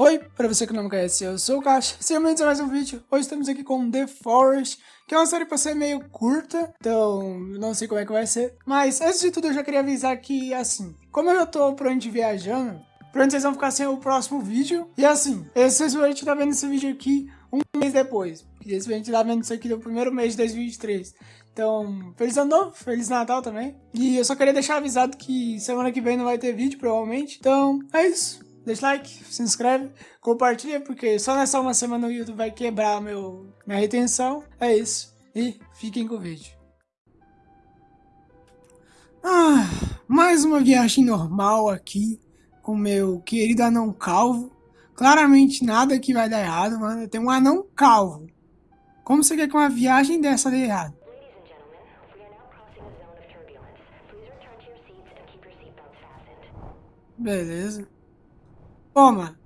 Oi, para você que não me conhece, eu sou o Caixa, sejam bem-vindos a mais um vídeo. Hoje estamos aqui com The Forest, que é uma série para ser meio curta, então não sei como é que vai ser. Mas antes de tudo eu já queria avisar que, assim, como eu já tô onde viajando, onde vocês vão ficar sem o próximo vídeo. E assim, a gente tá vendo esse vídeo aqui um mês depois. E esse gente tá vendo isso aqui no primeiro mês de 2023. Então, feliz ano novo, feliz Natal também. E eu só queria deixar avisado que semana que vem não vai ter vídeo, provavelmente. Então, é isso deixa like, se inscreve, compartilha, porque só nessa uma semana o YouTube vai quebrar meu, minha retenção. É isso. E fiquem com o vídeo. Ah, mais uma viagem normal aqui com meu querido anão calvo. Claramente nada que vai dar errado, mano. Tem um anão calvo. Como você quer que uma viagem dessa dê errado? Beleza. Mano.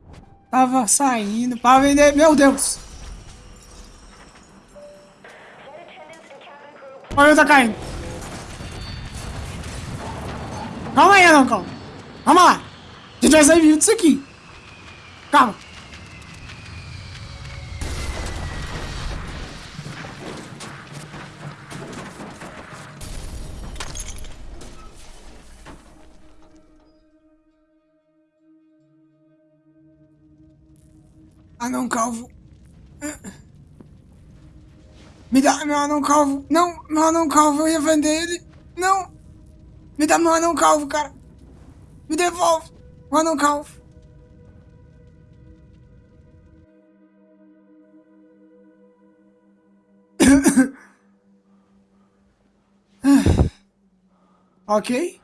Tava saindo pra vender. Meu Deus! Olha, tá caindo. Calma aí, não, calma. Lá. A gente vai sair vivo disso aqui. Calma. Anão calvo. Me dá meu anão calvo. Não, meu anão calvo, eu ia vender ele. Não. Me dá meu anão calvo, cara. Me devolve o anão calvo. ok.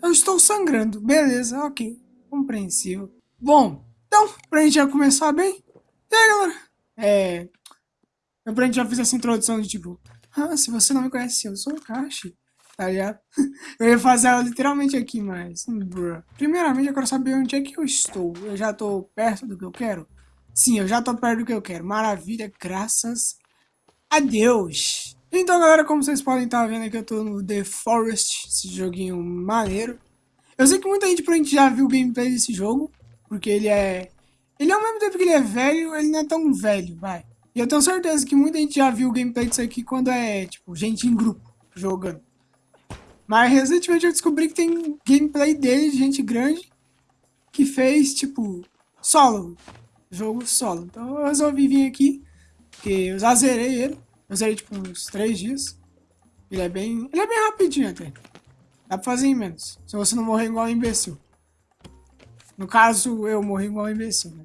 Eu estou sangrando. Beleza, ok. Compreensível. Bom, então, pra gente já começar bem. E aí, galera? É. Pra gente já fiz essa introdução de tipo. Ah, se você não me conhece, eu sou o Kashi. Tá ligado? Eu ia fazer ela literalmente aqui, mas. Bruh. Primeiramente, eu quero saber onde é que eu estou. Eu já tô perto do que eu quero? Sim, eu já tô perto do que eu quero. Maravilha, graças a Deus. Então, galera, como vocês podem estar tá vendo aqui, eu tô no The Forest, esse joguinho maneiro. Eu sei que muita gente provavelmente já viu o gameplay desse jogo, porque ele é... Ele ao mesmo tempo que ele é velho, ele não é tão velho, vai. E eu tenho certeza que muita gente já viu o gameplay disso aqui quando é, tipo, gente em grupo jogando. Mas recentemente eu descobri que tem gameplay dele, gente grande, que fez, tipo, solo. Jogo solo. Então eu resolvi vir aqui, porque eu já zerei ele. Eu usei tipo uns 3 dias. Ele é bem. Ele é bem rapidinho até. Dá pra fazer em menos. Se você não morrer igual um imbecil. No caso, eu morri igual um imbecil, né?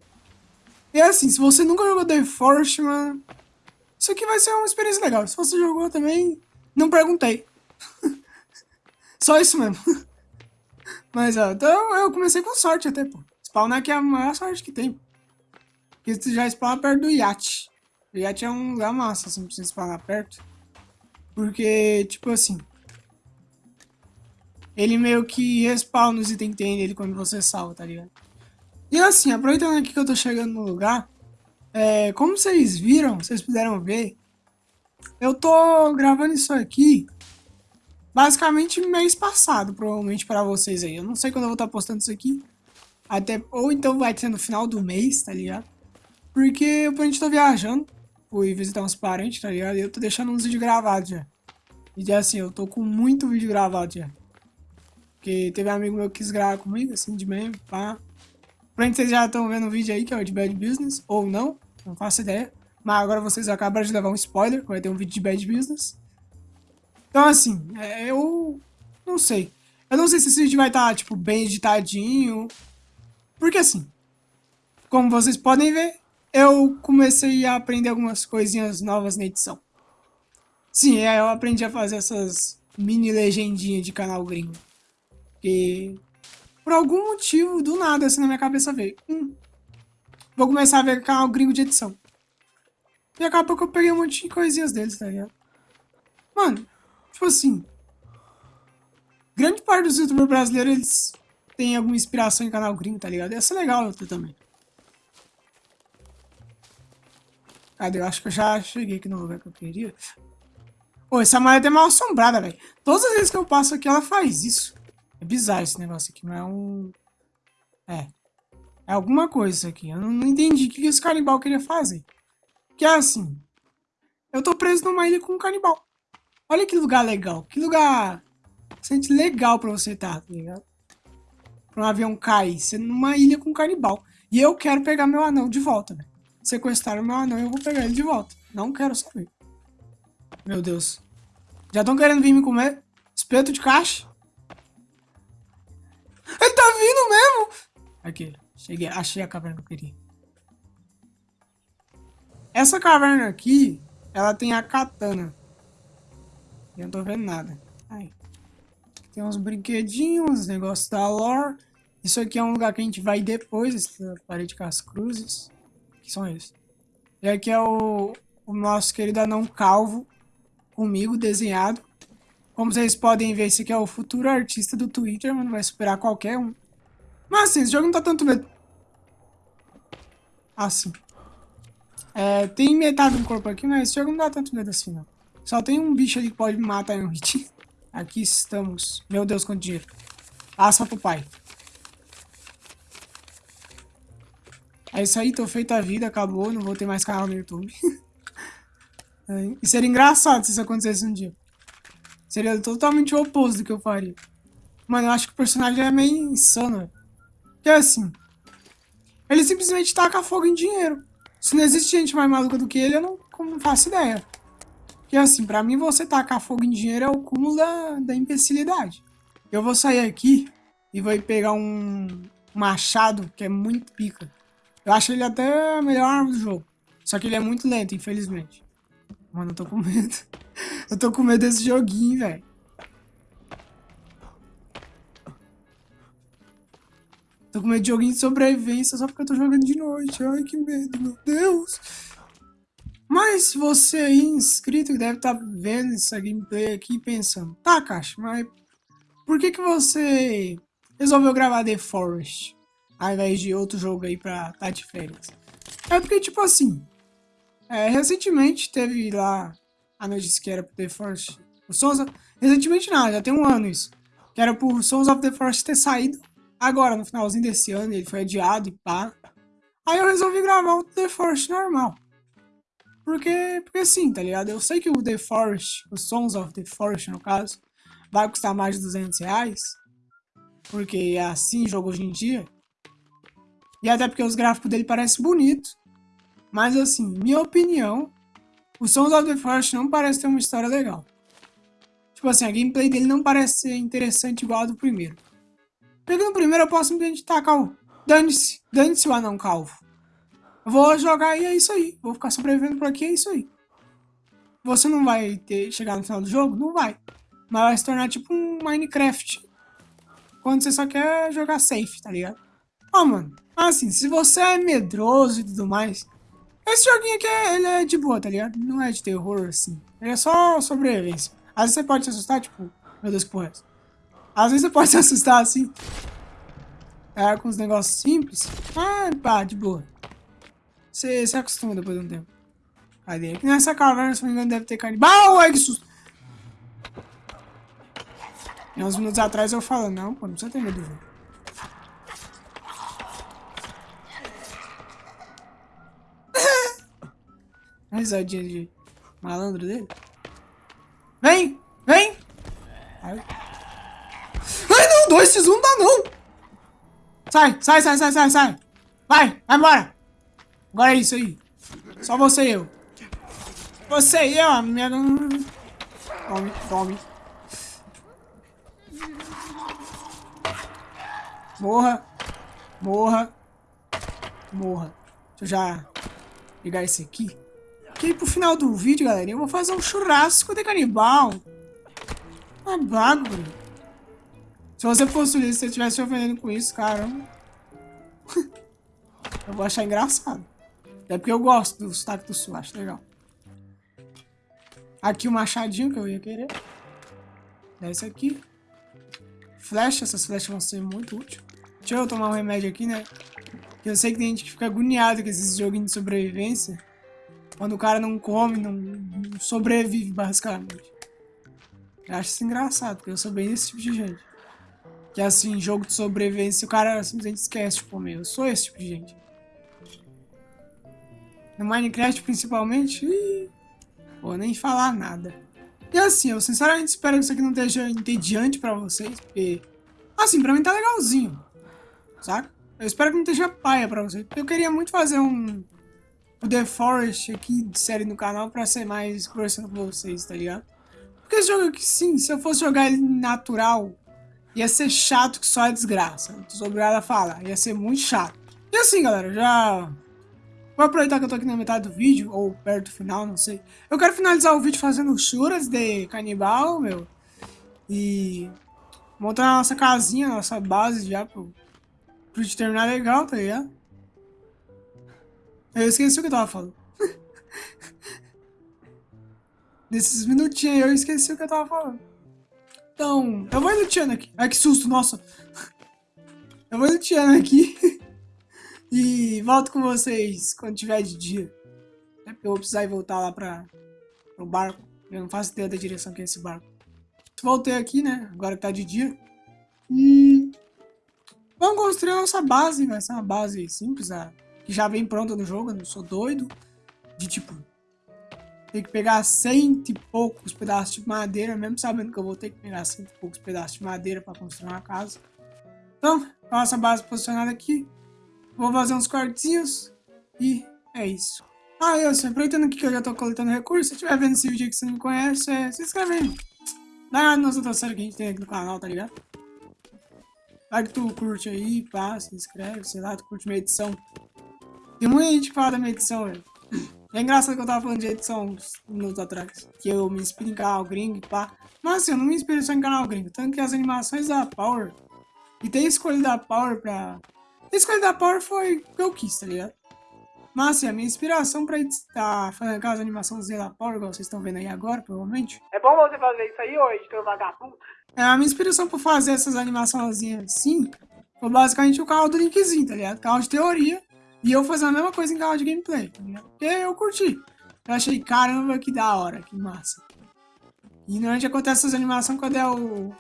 E assim, se você nunca jogou The Forest, mano. Isso aqui vai ser uma experiência legal. Se você jogou também, não perguntei. Só isso mesmo. Mas, ó, então eu comecei com sorte até, pô. Spawnar aqui é a maior sorte que tem. Porque você já spawna perto do iate. Já tinha um lugar massa, assim, pra você spawnar perto. Porque, tipo assim... Ele meio que respawna os itens que tem nele quando você salva, tá ligado? E assim, aproveitando aqui que eu tô chegando no lugar... É, como vocês viram, vocês puderam ver... Eu tô gravando isso aqui... Basicamente mês passado, provavelmente, para vocês aí. Eu não sei quando eu vou estar tá postando isso aqui. Até, ou então vai ser no final do mês, tá ligado? Porque eu, a gente tô viajando fui visitar uns parentes, tá ligado? E eu tô deixando uns vídeos gravados já. E assim, eu tô com muito vídeo gravado já. Porque teve um amigo meu que quis gravar comigo, assim, de meme, pá. Provavelmente vocês já estão vendo o vídeo aí, que é o de Bad Business, ou não, não faço ideia. Mas agora vocês acabaram de levar um spoiler, vai ter um vídeo de Bad Business. Então, assim, é, eu não sei. Eu não sei se esse vídeo vai estar, tá, tipo, bem editadinho. Porque, assim, como vocês podem ver, eu comecei a aprender algumas coisinhas novas na edição. Sim, eu aprendi a fazer essas mini legendinhas de canal gringo. E por algum motivo, do nada, assim na minha cabeça veio. Hum, vou começar a ver canal gringo de edição. E acabou que eu peguei um monte de coisinhas deles, tá ligado? Mano, tipo assim. Grande parte dos youtubers brasileiros, eles têm alguma inspiração em canal gringo, tá ligado? Ia ser legal ter também. Cadê? Eu acho que eu já cheguei aqui no lugar que eu queria. Pô, essa maleta é mal assombrada, velho. Todas as vezes que eu passo aqui, ela faz isso. É bizarro esse negócio aqui, não é um... É. É alguma coisa isso aqui. Eu não, entendi o que esse canibal queria fazer. Que é assim... Eu tô preso numa ilha com um canibal. Olha que lugar legal. Que lugar... Sente legal pra você estar, tá, tá ligado? Pra um avião cair. Você numa ilha com um canibal. E eu quero pegar meu anão de volta, velho. Sequestraram meu anão e eu vou pegar ele de volta. Não quero saber. Meu Deus. Já estão querendo vir me comer? Espeto de caixa? Ele tá vindo mesmo! Aqui, cheguei, achei a caverna que eu queria. Essa caverna aqui, ela tem a katana. Eu não tô vendo nada. Aí. Tem uns brinquedinhos, negócios da lore. Isso aqui é um lugar que a gente vai depois, essa parede com as cruzes. Que são eles. E aqui é o, o nosso querido anão calvo, comigo, desenhado. Como vocês podem ver, esse aqui é o futuro artista do Twitter, mano, vai superar qualquer um. Mas assim, esse jogo não tá tanto. Assim. É, tem metade do corpo aqui, mas esse jogo não dá tanto medo assim, não. Só tem um bicho ali que pode me matar em um hit. Aqui estamos. Meu Deus, quanto dinheiro. Passa pro pai. É isso aí, tô feito a vida, acabou, não vou ter mais canal no YouTube. é, e seria engraçado se isso acontecesse um dia. Seria totalmente o oposto do que eu faria. Mano, eu acho que o personagem é meio insano. Que é assim. Ele simplesmente taca fogo em dinheiro. Se não existe gente mais maluca do que ele, eu não, não faço ideia. Que assim, pra mim você tacar fogo em dinheiro é o cúmulo da, da imbecilidade. Eu vou sair aqui e vou pegar um machado que é muito pica. Eu acho ele até a melhor arma do jogo. Só que ele é muito lento, infelizmente. Mano, eu tô com medo. Eu tô com medo desse joguinho, velho. Tô com medo de joguinho de sobrevivência só porque eu tô jogando de noite. Ai, que medo, meu Deus. Mas você aí inscrito que deve estar tá vendo essa gameplay aqui pensando, tá, Caixa, mas por que que você resolveu gravar The Forest ao invés de outro jogo aí pra tá de férias? É porque, tipo assim, é, recentemente teve lá a notícia que era pro The Forest, o Sons of... recentemente não, já tem um ano isso, que era pro Sons of the Forest ter saído agora, no finalzinho desse ano, ele foi adiado e pá. Aí eu resolvi gravar o The Forest normal. Porque, porque sim, tá ligado? Eu sei que o The Forest, os Sons of the Forest no caso, vai custar mais de 200 reais. Porque é assim o jogo hoje em dia. E até porque os gráficos dele parecem bonitos. Mas assim, minha opinião, o Sons of the Forest não parece ter uma história legal. Tipo assim, a gameplay dele não parece ser interessante igual a do primeiro. Pegando o primeiro, eu posso simplesmente tacar o... Dane-se, dane-se o anão calvo. Vou jogar e é isso aí. Vou ficar sobrevivendo por aqui, é isso aí. Você não vai ter chegar no final do jogo? Não vai. Mas vai se tornar tipo um Minecraft. Quando você só quer jogar safe, tá ligado? Ó, oh, mano. Assim, se você é medroso e tudo mais... Esse joguinho aqui, é, ele é de boa, tá ligado? Não é de terror, assim. Ele é só sobrevivência. Às vezes você pode se assustar, tipo... Meu Deus, que porra é essa? Às vezes você pode se assustar, assim... É, com os negócios simples. Ah, pá, de boa. Você se acostuma depois de um tempo. Cadê? Aqui nessa caverna, se não me engano, deve ter canibal. Ai, que susto! E uns minutos atrás eu falo, não, pô, não precisa ter medo do jogo. Risadinha de malandro dele. Vem! Vem! Ai, não, dois x 1 não dá não! Sai, sai, sai, sai, sai, sai! Vai, vai embora! Agora é isso aí. Só você e eu. Você e eu, minha... Tome, tome. Morra. Morra. Morra. Deixa eu já pegar esse aqui. Que aí pro final do vídeo, galera, eu vou fazer um churrasco de canibal. Uma bagulho. Se você fosse isso, se você estivesse ofendendo com isso, caramba. eu vou achar engraçado. É porque eu gosto do sotaque do sul, acho legal. Aqui o machadinho que eu ia querer. Desce aqui. Flecha, essas flechas vão ser muito úteis. Deixa eu tomar um remédio aqui, né? Eu sei que tem gente que fica agoniado com esses joguinhos de sobrevivência. Quando o cara não come, não, sobrevive, basicamente. Eu acho isso engraçado, porque eu sou bem desse tipo de gente. Que assim, jogo de sobrevivência, o cara simplesmente esquece, tipo, meu, eu sou esse tipo de gente. No Minecraft, principalmente, vou nem falar nada. E assim, eu sinceramente espero que isso aqui não esteja entediante pra vocês, porque, assim, pra mim tá legalzinho, saca? Eu espero que não esteja paia pra vocês, porque eu queria muito fazer um o The Forest aqui de série no canal pra ser mais conversando com vocês, tá ligado? Porque esse jogo aqui, sim, se eu fosse jogar ele natural, ia ser chato que só é desgraça. Tô obrigado a falar, ia ser muito chato. E assim, galera, já... Vou aproveitar que eu tô aqui na metade do vídeo, ou perto do final, não sei. Eu quero finalizar o vídeo fazendo churas de canibal, meu. E... Montar a nossa casinha, nossa base já pro, pro terminar legal, tá ligado? Eu esqueci o que eu tava falando. Nesses minutinhos eu esqueci o que eu tava falando. Então, eu vou luteando aqui. Ai, que susto, nossa. Eu vou luteando aqui. e volto com vocês quando tiver de dia. É porque eu vou precisar ir voltar lá pra, pro barco. Eu não faço ideia da direção que é esse barco. Voltei aqui, né? Agora que tá de dia. E... Vamos construir a nossa base. Vai ser uma base simples, que já vem pronta no jogo, eu não sou doido. De tipo, ter que pegar cento e poucos pedaços de madeira, mesmo sabendo que eu vou ter que pegar cento e poucos pedaços de madeira para construir uma casa. Então, nossa base posicionada aqui. Vou fazer uns quartinhos e é isso. Ah, eu, se aproveitando aqui que eu já tô coletando recursos, se estiver vendo esse vídeo que você não conhece, é, se inscreve aí. Dá uma nas outras séries que a gente tem aqui no canal, tá ligado? Vai que tu curte aí, pá, se inscreve, sei lá, tu curte minha edição. Tem muita gente que fala da minha edição, velho. É engraçado que eu tava falando de edição uns minutos atrás. Que eu me inspiro em canal gringo pá. Mas assim, eu não me inspiro só em canal gringo. Tanto que as animações da Power. E tem a escolha da Power pra. A escolha da Power foi o que eu quis, tá ligado? Mas assim, a minha inspiração pra estar fazendo aquelas animações da Power, igual vocês estão vendo aí agora, provavelmente. É bom você fazer isso aí, ô editor vagabundo? É, a minha inspiração pra fazer essas animações assim foi basicamente o canal do Linkzinho, tá ligado? Canal de teoria. E eu fazendo a mesma coisa em canal de gameplay, tá Porque eu curti. Eu achei, caramba, que da hora, que massa. E normalmente acontece essas animações quando é o,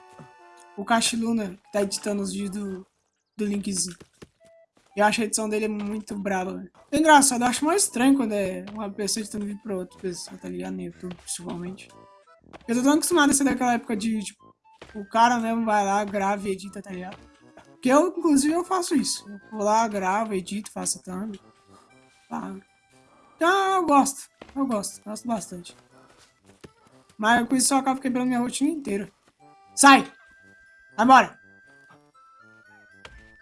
o Cachiluna que tá editando os vídeos do, do Linkzinho. Eu acho a edição dele muito brava, velho. É engraçado, eu acho mais estranho quando é uma pessoa editando vídeo pra outra pessoa, tá ligado? No YouTube, principalmente. Eu tô tão acostumado a ser daquela época de, tipo, o cara mesmo vai lá, grava e edita, tá ligado? Que eu, inclusive, eu faço isso. Eu vou lá, gravo, edito, faço thumb. Tá. Então, eu gosto. Eu gosto. Gosto bastante. Mas com isso eu acabo quebrando minha rotina inteira. Sai! Vai embora!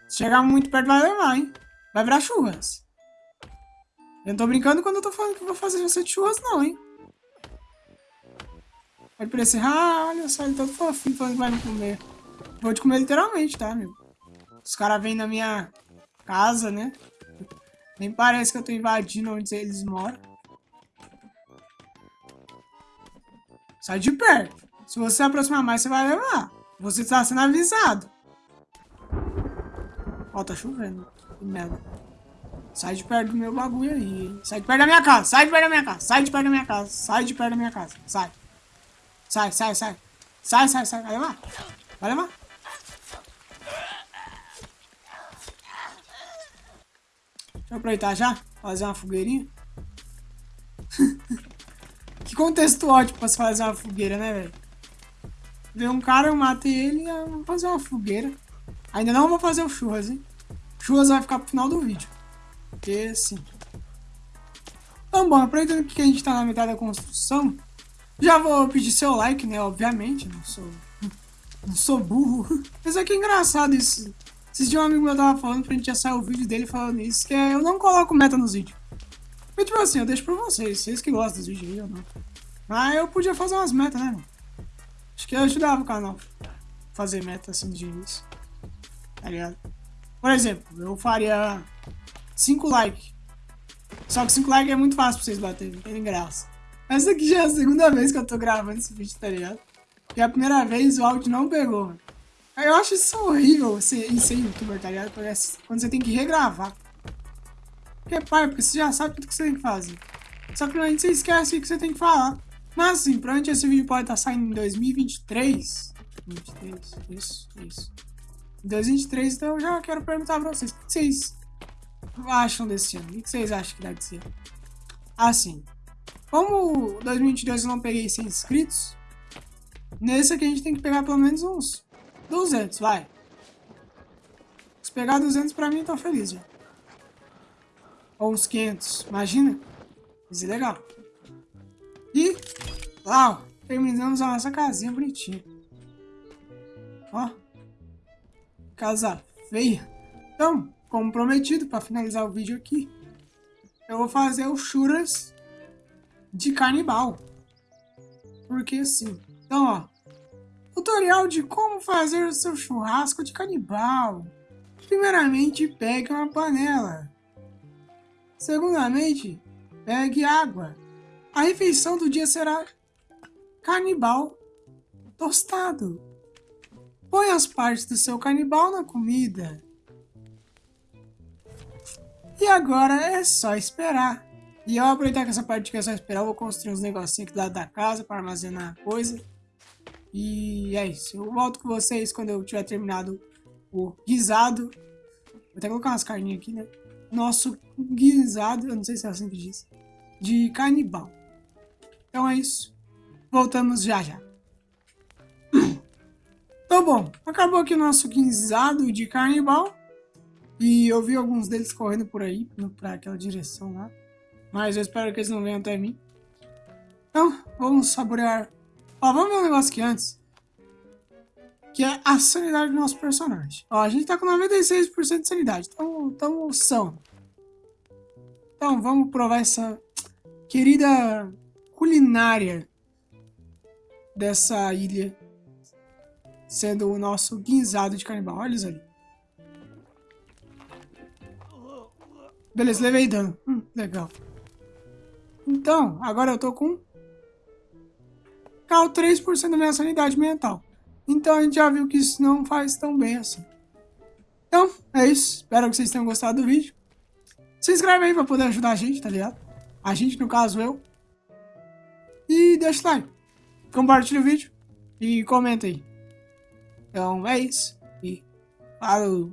Se chegar muito perto vai levar, hein? Vai virar churras. Eu não tô brincando quando eu tô falando que vou fazer você de churras, não, hein? Pode parecer, ah, olha só, ele todo fofinho falando que vai me comer. Vou te comer literalmente, tá, amigo? Os caras vêm na minha casa, né? Nem parece que eu tô invadindo onde eles moram. Sai de perto. Se você se aproximar mais, você vai levar. Você está sendo avisado. Ó, tá chovendo. Que merda. Sai de perto do meu bagulho aí. Sai de perto da minha casa. Sai de perto da minha casa. Sai de perto da minha casa. Sai de perto da minha casa. Sai. Sai, sai, sai. Sai, sai, sai. Vai levar. Vai levar. Deixa eu aproveitar já, fazer uma fogueirinha. que contexto ótimo pra se fazer uma fogueira, né, velho? Ver um cara, eu matei ele e vou fazer uma fogueira. Ainda não vou fazer o churras, hein? Churras vai ficar pro final do vídeo. Porque, sim. Então, bom, aproveitando que a gente tá na metade da construção, já vou pedir seu like, né? Obviamente, não sou, não sou burro. Mas é que é engraçado isso. Esses dias um amigo meu tava falando pra gente já sair o vídeo dele falando isso, que é eu não coloco meta nos vídeos. Mas tipo assim, eu deixo pra vocês, vocês que gostam dos vídeos aí ou não. Mas eu podia fazer umas metas, né, mano? Acho que eu ajudava o canal. Fazer meta assim de início. Tá ligado? Por exemplo, eu faria 5 likes. Só que 5 likes é muito fácil pra vocês baterem, tem graça. Essa aqui já é a segunda vez que eu tô gravando esse vídeo, tá ligado? E a primeira vez o áudio não pegou, mano. Eu acho isso horrível, você, em ser youtuber, tá ligado? Quando você tem que regravar. Porque, pai, porque você já sabe tudo que você tem que fazer. Só que normalmente você esquece o que você tem que falar. Mas assim, provavelmente esse vídeo pode estar saindo em 2023. 23, isso, isso. 2023, então eu já quero perguntar pra vocês, o que vocês acham desse ano? O que vocês acham que deve ser? Assim, como 2022 eu não peguei 100 inscritos, nesse aqui a gente tem que pegar pelo menos uns 200, vai. Se pegar 200 pra mim, tô feliz já. Ou uns 500, imagina? Isso é legal. E, uau, terminamos a nossa casinha bonitinha. Ó, casa feia. Então, como prometido, para finalizar o vídeo aqui, eu vou fazer o churras de canibal. Porque assim, então ó, tutorial de como fazer o seu churrasco de canibal. Primeiramente, pegue uma panela. Segundamente, pegue água. A refeição do dia será canibal tostado. Põe as partes do seu canibal na comida. E agora é só esperar. E eu aproveitar que essa parte que é só esperar, eu vou construir uns negocinhos aqui do lado da casa para armazenar coisa. E é isso. Eu volto com vocês quando eu tiver terminado o guisado. Vou até colocar umas carninhas aqui, né? Nosso guisado, eu não sei se é assim que diz, de canibal. Então é isso. Voltamos já já. Então bom, acabou aqui o nosso guisado de canibal. E eu vi alguns deles correndo por aí, para aquela direção lá. Mas eu espero que eles não venham até mim. Então, vamos saborear. Ó, vamos ver um negócio aqui antes. Que é a sanidade do nosso personagem. Ó, a gente tá com 96% de sanidade. Então, então são. Então, vamos provar essa querida culinária dessa ilha. Sendo o nosso guinzado de canibal. Olha isso ali. Beleza, levei dano. Hum, legal. Então, agora eu tô com... Cal 3% da minha sanidade mental. Então a gente já viu que isso não faz tão bem assim. Então, é isso. Espero que vocês tenham gostado do vídeo. Se inscreve aí pra poder ajudar a gente, tá ligado? A gente, no caso, eu. E deixa o like. Compartilha o vídeo. E comenta aí. Então, é isso. E falou.